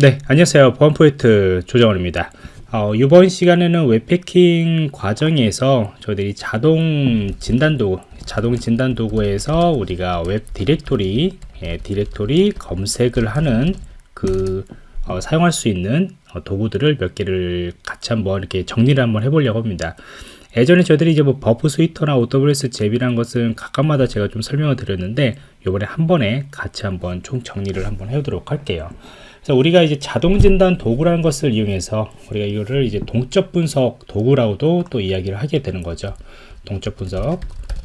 네 안녕하세요. 보안프로젝트 조정원입니다. 어, 이번 시간에는 웹해킹 과정에서 저희들이 자동 진단 도구 자동 진단 도구에서 우리가 웹 디렉토리 예, 디렉토리 검색을 하는 그 어, 사용할 수 있는 어, 도구들을 몇 개를 같이 한번 이렇게 정리를 한번 해보려고 합니다. 예전에 저희들이 이제 뭐 Burp Suite나 AWS 잽이라는 것은 각각마다 제가 좀 설명을 드렸는데 이번에 한 번에 같이 한번 총 정리를 한번 해보도록 할게요 그래서 우리가 이제 자동 진단 도구라는 것을 이용해서 우리가 이거를 이제 동적 분석 도구라고도 또 이야기를 하게 되는 거죠. 동적 분석.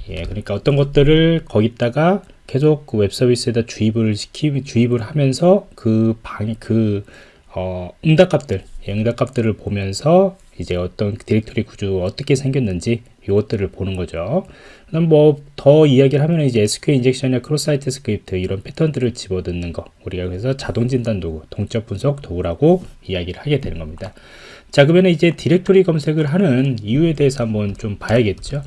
예, 그러니까 어떤 것들을 거기다가 계속 그 웹 서비스에다 주입을 시키 주입을 하면서 그 방, 그, 어, 응답값들, 예, 응답값들을 보면서 이제 어떤 디렉토리 구조 어떻게 생겼는지 이것들을 보는 거죠. 뭐 더 이야기를 하면 이제 SQL 인젝션이나 cross site script 이런 패턴들을 집어넣는 거 우리가 그래서 자동 진단 도구, 동적 분석 도구라고 이야기를 하게 되는 겁니다. 자 그러면 이제 디렉토리 검색을 하는 이유에 대해서 한번 좀 봐야겠죠.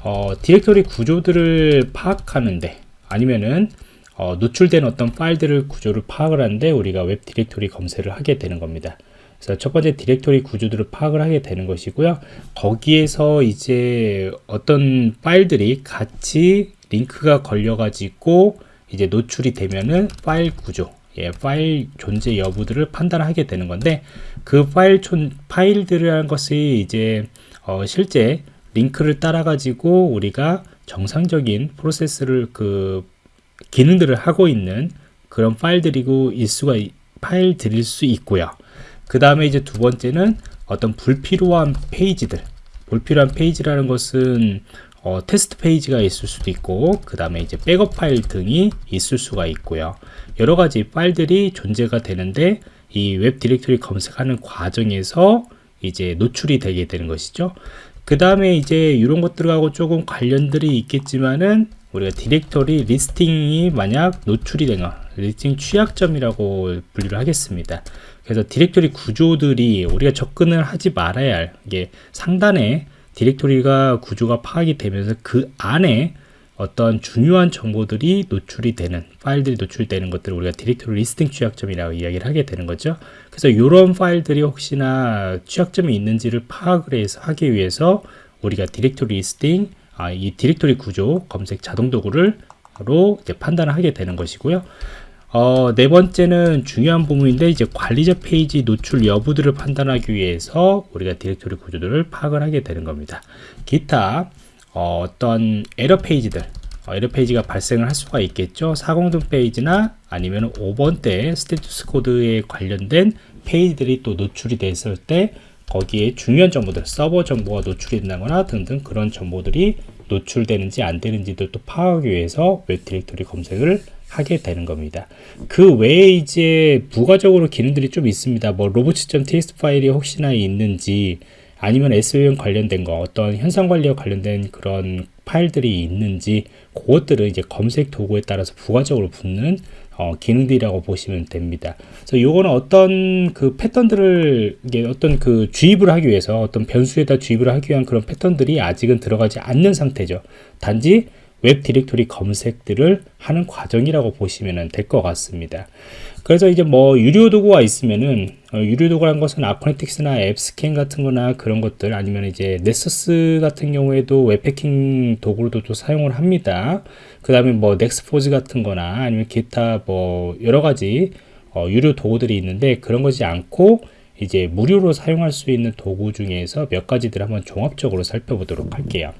어, 디렉토리 구조들을 파악하는데 아니면은 어, 노출된 어떤 파일들을 구조를 파악을 하는데 우리가 웹 디렉토리 검색을 하게 되는 겁니다. 그래서 첫 번째 디렉토리 구조들을 파악을 하게 되는 것이고요. 거기에서 이제 어떤 파일들이 같이 링크가 걸려 가지고 이제 노출이 되면은 파일 구조 예, 파일 존재 여부들을 판단하게 되는 건데 그 파일 촌 파일들이라는 것이 이제 어, 실제 링크를 따라 가지고 우리가 정상적인 프로세스를 그 기능들을 하고 있는 그런 파일들이고 일수가 파일들일 수 있고요. 그 다음에 이제 두 번째는 어떤 불필요한 페이지들. 불필요한 페이지라는 것은 어, 테스트 페이지가 있을 수도 있고 그 다음에 이제 백업 파일 등이 있을 수가 있고요. 여러 가지 파일들이 존재가 되는데 이 웹 디렉토리 검색하는 과정에서 이제 노출이 되게 되는 것이죠. 그 다음에 이제 이런 것들하고 조금 관련들이 있겠지만은 우리가 directory listing이 만약 노출이 되거 listing 취약점이라고 분류를 하겠습니다 그래서 디렉토리 구조들이 우리가 접근을 하지 말아야 할 이게 상단에 디렉토리가 구조가 파악이 되면서 그 안에 어떤 중요한 정보들이 노출이 되는 파일들이 노출되는 것들을 우리가 directory listing 취약점이라고 이야기를 하게 되는 거죠. 그래서 이런 파일들이 혹시나 취약점이 있는지를 파악을 해서 하기 위해서 우리가 directory listing 아, 이 디렉토리 구조 검색 자동 도구를 로 판단을 하게 되는 것이고요 어, 네 번째는 중요한 부분인데 이제 관리자 페이지 노출 여부들을 판단하기 위해서 우리가 디렉토리 구조들을 파악을 하게 되는 겁니다. 기타 어, 떤 에러 페이지들 어, 에러 페이지가 발생을 할 수가 있겠죠. 400등 페이지나 아니면 500번대 status code에 관련된 페이지들이 또 노출이 됐을 때 거기에 중요한 정보들 서버 정보가 노출이 된다거나 등등 그런 정보들이 노출되는지 안 되는지도 또 파악하기 위해서 웹 디렉토리 검색을 하게 되는 겁니다. 그 외에 이제 부가적으로 기능들이 좀 있습니다. 뭐 로봇.txt 파일이 혹시나 있는지 아니면 SVM 관련된 거 어떤 현상 관리와 관련된 그런 파일들이 있는지 그것들은 이제 검색 도구에 따라서 부가적으로 붙는 어, 기능들이라고 보시면 됩니다. 그래서 요거는 어떤 그 패턴들을 이게 어떤 그 주입을 하기 위해서 어떤 변수에다 주입을 하기 위한 그런 패턴들이 아직은 들어가지 않는 상태죠. 단지 웹 디렉토리 검색들을 하는 과정이라고 보시면 될 것 같습니다. 그래서 이제 뭐 유료 도구가 있으면은 어, 유료 도구란 것은 Acunetix나 AppScan 같은 거나 그런 것들 아니면 이제 Nessus 같은 경우에도 웹 해킹 도구로도 또 사용을 합니다. 그 다음에 뭐 Nexpose 같은 거나 아니면 기타 뭐 여러 가지 어, 유료 도구들이 있는데 그런 것이 않고 이제 무료로 사용할 수 있는 도구 중에서 몇 가지들 한번 종합적으로 살펴보도록 할게요.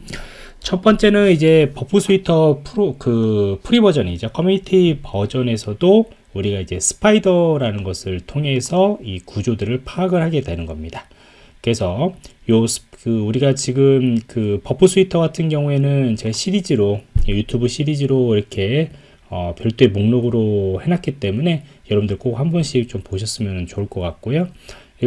첫 번째는 이제 Burp Suite 프로 그 free 버전이죠. 커뮤니티 버전에서도 우리가 이제 spider라는 것을 통해서 이 구조들을 파악을 하게 되는 겁니다. 그래서 요 그 우리가 지금 그 Burp Suite 같은 경우에는 제가 시리즈로 유튜브 시리즈로 이렇게 어 별도의 목록으로 해놨기 때문에 여러분들 꼭 한 번씩 좀 보셨으면 좋을 것 같고요.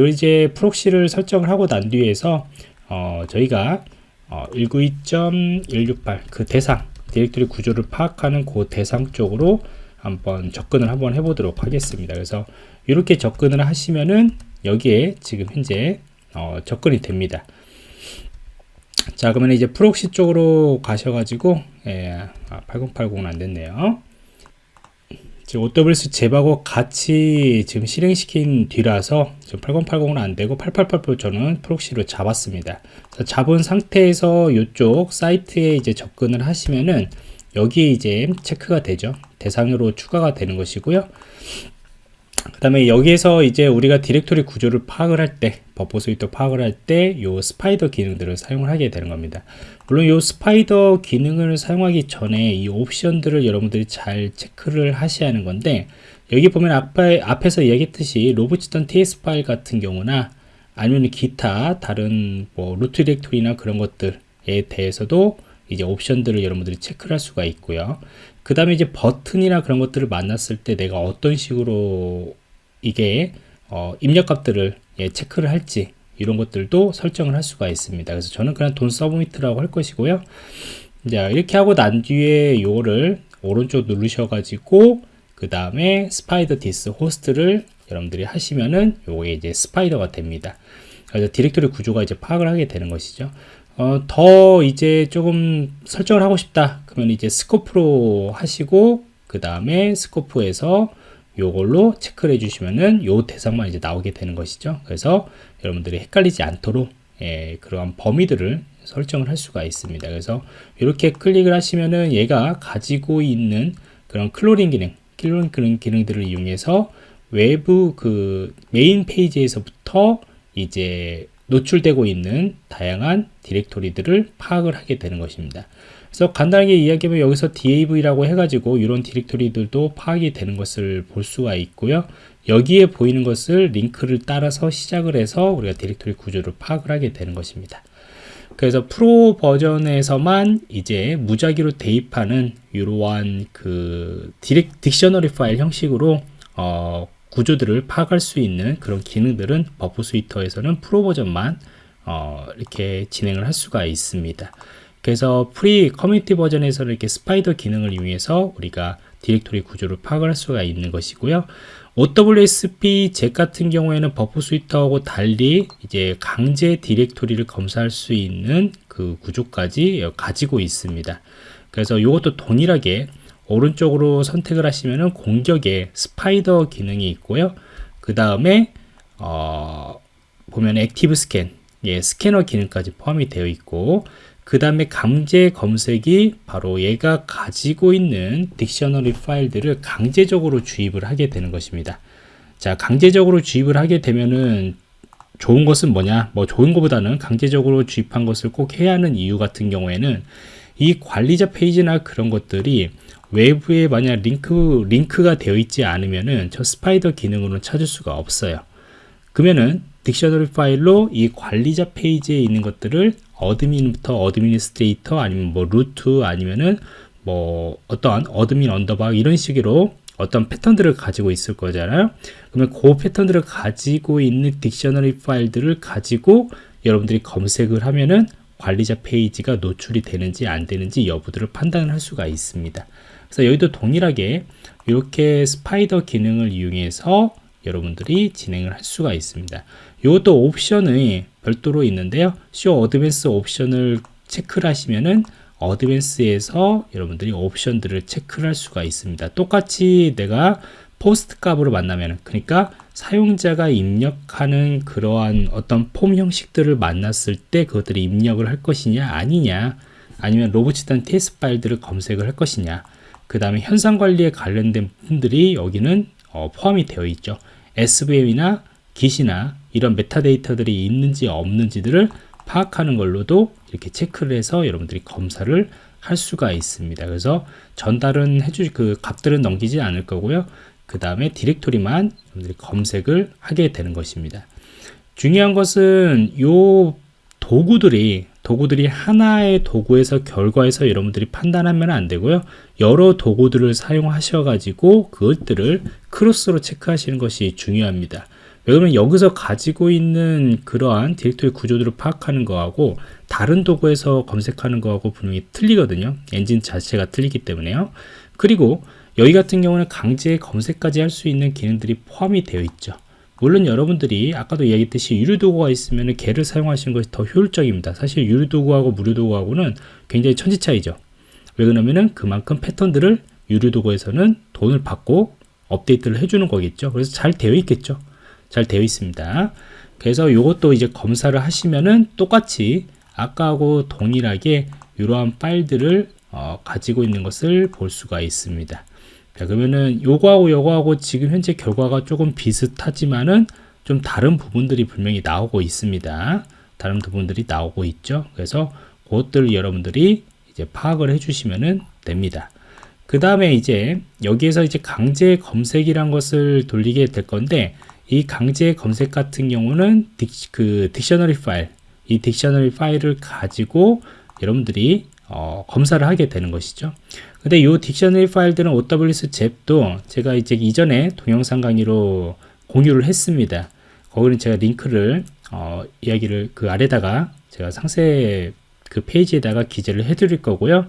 이제 proxy를 설정을 하고 난 뒤에서 어 저희가 어, 192.168 그 대상 디렉토리 구조를 파악하는 그 대상 쪽으로 한번 접근을 한번 해보도록 하겠습니다. 그래서 이렇게 접근을 하시면은 여기에 지금 현재 어, 접근이 됩니다. 자 그러면 이제 proxy 쪽으로 가셔가지고 예, 아, 8080은 안 됐네요. 지금 OWS 잽하고 같이 지금 실행시킨 뒤라서 지금 8080은 안 되고 8888 저는 proxy로 잡았습니다. 잡은 상태에서 이쪽 사이트에 이제 접근을 하시면은 여기에 이제 체크가 되죠. 대상으로 추가가 되는 것이고요. 그 다음에 여기에서 이제 우리가 디렉토리 구조를 파악을 할 때, Burp Suite 파악을 할 때, 요 spider 기능들을 사용을 하게 되는 겁니다. 물론 요 spider 기능을 사용하기 전에 이 옵션들을 여러분들이 잘 체크를 하셔야 하는 건데, 여기 보면 앞에, 앞에서 이야기했듯이 robots.txt 파일 같은 경우나 아니면 기타 다른 뭐 루트 디렉토리나 그런 것들에 대해서도 이제 옵션들을 여러분들이 체크를 할 수가 있고요. 그 다음에 이제 버튼이나 그런 것들을 만났을 때 내가 어떤 식으로 이게 어, 입력값들을 예, 체크를 할지 이런 것들도 설정을 할 수가 있습니다. 그래서 저는 그냥 don't submit이라고 할 것이고요. 자 이렇게 하고 난 뒤에 요거를 오른쪽 누르셔가지고 그 다음에 spider this host를 여러분들이 하시면은 요게 이제 스파이더가 됩니다. 그래서 디렉토리 구조가 이제 파악을 하게 되는 것이죠. 어, 더 이제 조금 설정을 하고 싶다. 그러면 이제 스코프로 하시고 그 다음에 스코프에서 요걸로 체크를 해주시면은 요 대상만 이제 나오게 되는 것이죠. 그래서 여러분들이 헷갈리지 않도록 예, 그러한 범위들을 설정을 할 수가 있습니다. 그래서 이렇게 클릭을 하시면은 얘가 가지고 있는 그런 crawling 기능, crawling 그런 기능들을 이용해서 외부 그 메인 페이지에서부터 이제 노출되고 있는 다양한 디렉토리들을 파악을 하게 되는 것입니다. 그래서 간단하게 이야기하면 여기서 DAV라고 해가지고 이런 디렉토리들도 파악이 되는 것을 볼 수가 있고요. 여기에 보이는 것을 링크를 따라서 시작을 해서 우리가 디렉토리 구조를 파악을 하게 되는 것입니다. 그래서 프로 버전에서만 이제 무작위로 대입하는 이러한 그 디렉 dictionary 파일 형식으로 어, 구조들을 파악할 수 있는 그런 기능들은 Burp Suite에서는 프로 버전만 어, 이렇게 진행을 할 수가 있습니다. 그래서 free 커뮤니티 버전에서는 이렇게 spider 기능을 이용해서 우리가 디렉토리 구조를 파악을 할 수가 있는 것이고요. OWASP ZAP 같은 경우에는 Burp Suite하고 달리 이제 강제 디렉토리를 검사할 수 있는 그 구조까지 가지고 있습니다. 그래서 이것도 동일하게 오른쪽으로 선택을 하시면은 공격에 spider 기능이 있고요. 그 다음에 어, 보면 active scan, 예, 스캐너 기능까지 포함이 되어 있고 그 다음에 강제 검색이 바로 얘가 가지고 있는 dictionary 파일들을 강제적으로 주입을 하게 되는 것입니다. 자, 강제적으로 주입을 하게 되면은 좋은 것은 뭐냐? 뭐 좋은 것보다는 강제적으로 주입한 것을 꼭 해야 하는 이유 같은 경우에는 이 관리자 페이지나 그런 것들이 외부에 만약 링크, 링크가 되어 있지 않으면은 저 spider 기능으로는 찾을 수가 없어요. 그러면은 dictionary 파일로 이 관리자 페이지에 있는 것들을 admin부터 administrator 아니면 뭐 root 아니면은 뭐 어떠한 admin 언더바 이런 식으로 어떤 패턴들을 가지고 있을 거잖아요. 그러면 그 패턴들을 가지고 있는 dictionary 파일들을 가지고 여러분들이 검색을 하면은 관리자 페이지가 노출이 되는지 안 되는지 여부들을 판단을 할 수가 있습니다. 그래서 여기도 동일하게 이렇게 spider 기능을 이용해서 여러분들이 진행을 할 수가 있습니다. 이것도 옵션이 별도로 있는데요. show advanced option을 체크를 하시면은 advanced에서 여러분들이 옵션들을 체크를 할 수가 있습니다. 똑같이 내가 POST 값으로 만나면 그러니까 사용자가 입력하는 그러한 어떤 폼 형식들을 만났을 때 그것들이 입력을 할 것이냐 아니냐 아니면 robots.txt 파일들을 검색을 할 것이냐 그 다음에 형상 관리에 관련된 부분들이 여기는 어, 포함이 되어 있죠. SVN이나 Git이나 이런 메타데이터들이 있는지 없는지들을 파악하는 걸로도 이렇게 체크를 해서 여러분들이 검사를 할 수가 있습니다. 그래서 전달은 해줄 그 값들은 넘기지 않을 거고요. 그 다음에 디렉토리만 여러분들이 검색을 하게 되는 것입니다. 중요한 것은 요 도구들이 도구들이 하나의 도구에서 결과에서 여러분들이 판단하면 안 되고요. 여러 도구들을 사용하셔 가지고 그것들을 크로스로 체크하시는 것이 중요합니다. 왜냐면 여기서 가지고 있는 그러한 디렉토리 구조들을 파악하는 거하고 다른 도구에서 검색하는 거하고 분명히 틀리거든요. 엔진 자체가 틀리기 때문에요. 그리고 여기 같은 경우는 강제 검색까지 할 수 있는 기능들이 포함이 되어 있죠. 물론 여러분들이 아까도 이야기했듯이 유료 도구가 있으면 개를 사용하시는 것이 더 효율적입니다. 사실 유료 도구하고 무료 도구하고는 굉장히 천지 차이죠. 왜 그러냐면은 그만큼 패턴들을 유료 도구에서는 돈을 받고 업데이트를 해주는 거겠죠. 그래서 잘 되어 있겠죠. 잘 되어 있습니다. 그래서 이것도 이제 검사를 하시면은 똑같이 아까하고 동일하게 이러한 파일들을 어, 가지고 있는 것을 볼 수가 있습니다. 자, 그러면은 요거하고 요거하고 지금 현재 결과가 조금 비슷하지만은 좀 다른 부분들이 분명히 나오고 있습니다. 다른 부분들이 나오고 있죠. 그래서 그것들 여러분들이 이제 파악을 해주시면 됩니다. 그 다음에 이제 여기에서 이제 강제 검색이란 것을 돌리게 될 건데 이 강제 검색 같은 경우는 딕, 그 딕셔너리 파일 이 딕셔너리 파일을 가지고 여러분들이 어, 검사를 하게 되는 것이죠. 근데 이 딕셔너리 파일들은 OWS 잽도 제가 이제 이전에 동영상 강의로 공유를 했습니다. 거기는 제가 링크를 어, 이야기를 그 아래다가 제가 상세 그 페이지에다가 기재를 해드릴 거고요.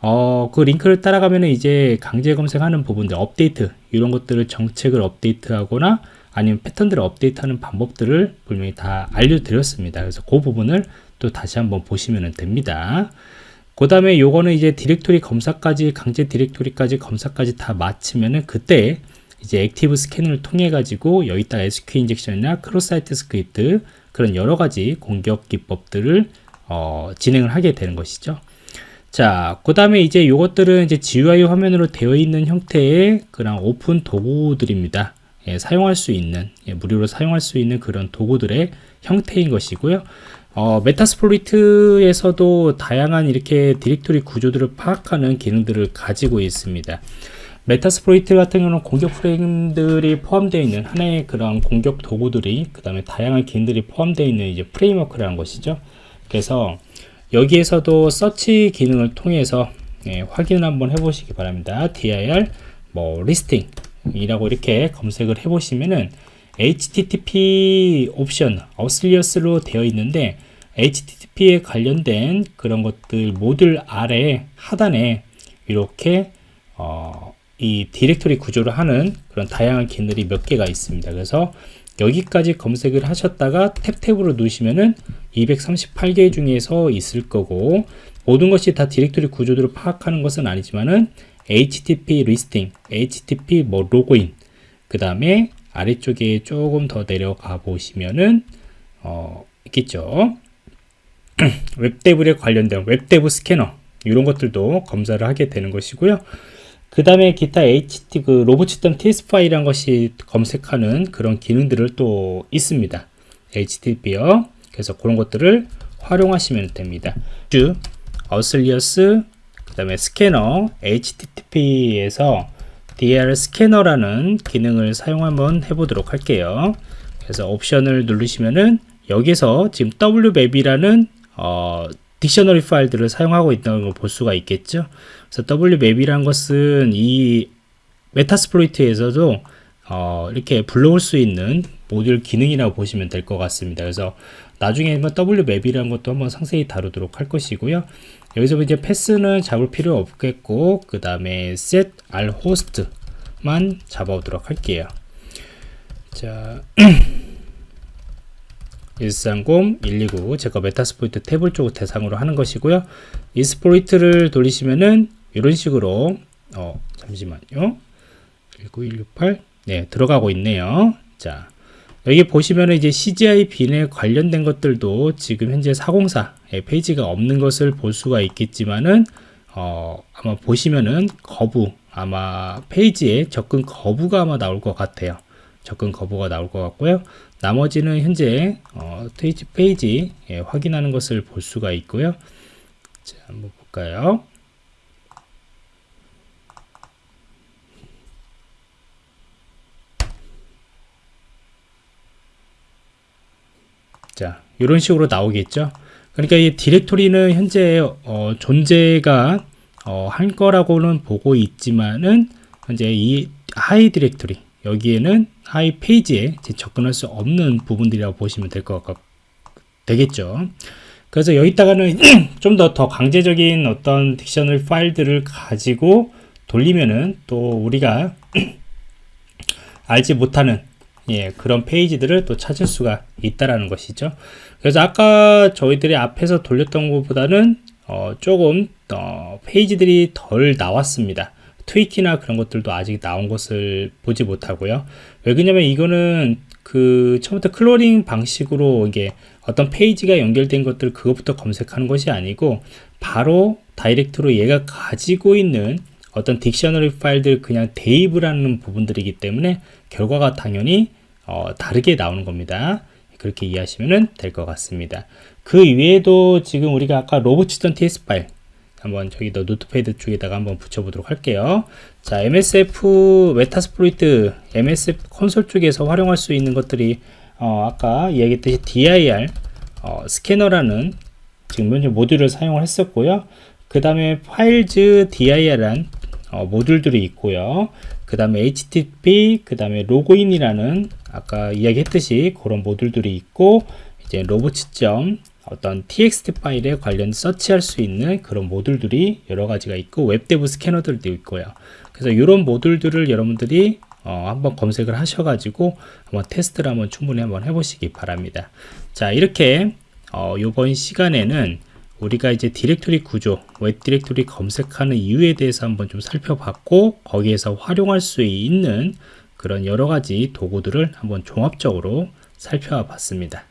어, 그 링크를 따라가면 이제 강제 검색하는 부분들, 업데이트, 이런 것들을 정책을 업데이트하거나 아니면 패턴들을 업데이트하는 방법들을 분명히 다 알려드렸습니다. 그래서 그 부분을 또 다시 한번 보시면 됩니다. 그 다음에 요거는 이제 디렉토리 검사까지, 강제 디렉토리까지 검사까지 다 마치면은 그때 이제 active scan을 통해 가지고 여기다 SQ 인젝션이나 크로스 사이트 스크립트 그런 여러 가지 공격 기법들을 어, 진행을 하게 되는 것이죠. 자, 그 다음에 이제 이것들은 이제 GUI 화면으로 되어 있는 형태의 그런 오픈 도구들입니다. 예, 사용할 수 있는, 예, 무료로 사용할 수 있는 그런 도구들의 형태인 것이고요. 어, Metasploit에서도 다양한 이렇게 디렉토리 구조들을 파악하는 기능들을 가지고 있습니다. Metasploit 같은 경우는 공격 프레임들이 포함되어 있는 하나의 그런 공격 도구들이 그 다음에 다양한 기능들이 포함되어 있는 이제 프레임워크라는 것이죠. 그래서 여기에서도 서치 기능을 통해서 예, 확인을 한번 해보시기 바랍니다. dir 뭐 listing 이라고 이렇게 검색을 해보시면은 HTTP 옵션 auxiliary로 되어 있는데 HTTP에 관련된 그런 것들 모듈 아래 하단에 이렇게 어, 이 디렉토리 구조를 하는 그런 다양한 기능들이 몇 개가 있습니다. 그래서 여기까지 검색을 하셨다가 tab tab으로 누르시면은 238개 중에서 있을 거고 모든 것이 다 디렉토리 구조들을 파악하는 것은 아니지만은 HTTP listing, HTTP 뭐 로그인, 그 다음에 아래쪽에 조금 더 내려가 보시면은 어, 있겠죠. WebDAV에 관련된 WebDAV scanner 이런 것들도 검사를 하게 되는 것이고요. 그 다음에 기타 HT 그 robots.txt 파일이란 것이 검색하는 그런 기능들을 또 있습니다. HTTP요. 그래서 그런 것들을 활용하시면 됩니다. 주 auxiliary 그 다음에 스캐너 HTTP에서 DR 스캐너라는 기능을 사용 한번 해보도록 할게요. 그래서 옵션을 누르시면은 여기서 지금 wmap이라는 어, dictionary 파일들을 사용하고 있다는 걸 볼 수가 있겠죠. 그래서 wmap이란 것은 이 Metasploit에서도 어, 이렇게 불러올 수 있는 모듈 기능이라고 보시면 될 것 같습니다. 그래서 나중에 뭐 wmap이라는 것도 한번 상세히 다루도록 할 것이고요. 여기서 이제 패스는 잡을 필요 없겠고 그 다음에 set r host만 잡아오도록 할게요. 자. 130, 129 제가 메타스포이트 탭을 쪽 대상으로 하는 것이고요. 이스포이트를 돌리시면은 이런 식으로 어 잠시만요. 19168 네, 들어가고 있네요. 자, 여기 보시면 이제 cgi-bin에 관련된 것들도 지금 현재 404 페이지가 없는 것을 볼 수가 있겠지만은 어, 아마 보시면은 거부 아마 페이지에 접근 거부가 아마 나올 것 같아요. 접근 거부가 나올 것 같고요. 나머지는 현재 어, TWiki 페이지 예, 확인하는 것을 볼 수가 있고요. 자, 한번 볼까요? 자, 이런 식으로 나오겠죠. 그러니까 이 디렉토리는 현재 어, 존재가 어, 할 거라고는 보고 있지만은 현재 이 하위 디렉토리 여기에는 하위 페이지에 접근할 수 없는 부분들이라고 보시면 될 것 같, 되겠죠. 그래서 여기다가는 좀 더 더 강제적인 어떤 dictionary 파일들을 가지고 돌리면은 또 우리가 알지 못하는 예, 그런 페이지들을 또 찾을 수가 있다라는 것이죠. 그래서 아까 저희들이 앞에서 돌렸던 것보다는 어, 조금 더 페이지들이 덜 나왔습니다. TWiki나 그런 것들도 아직 나온 것을 보지 못하고요. 왜 그러냐면 이거는 그 처음부터 crawling 방식으로 이게 어떤 페이지가 연결된 것들 그것부터 검색하는 것이 아니고 바로 direct로 얘가 가지고 있는 어떤 dictionary 파일들 그냥 대입을 하는 부분들이기 때문에 결과가 당연히 어, 다르게 나오는 겁니다. 그렇게 이해하시면 될 것 같습니다. 그 외에도 지금 우리가 아까 robots.txt 파일 한번 저기 더 notepad 쪽에다가 한번 붙여보도록 할게요. 자, MSF Metasploit MSF console 쪽에서 활용할 수 있는 것들이 어, 아까 이야기했듯이 DIR 어, 스캐너라는 지금 현재 모듈을 사용을 했었고요. 그 다음에 files DIR란 어, 모듈들이 있고요. 그 다음에 HTTP, 그 다음에 로그인이라는 아까 이야기했듯이 그런 모듈들이 있고 이제 robots.점 어떤 txt 파일에 관련 서치할 수 있는 그런 모듈들이 여러 가지가 있고 WebDAV 스캐너들도 있고요. 그래서 이런 모듈들을 여러분들이 어, 한번 검색을 하셔가지고 한번 테스트를 한번 충분히 한번 해보시기 바랍니다. 자 이렇게 어, 이번 시간에는 우리가 이제 디렉토리 구조, 웹 디렉토리 검색하는 이유에 대해서 한번 좀 살펴봤고 거기에서 활용할 수 있는 그런 여러 가지 도구들을 한번 종합적으로 살펴봤습니다.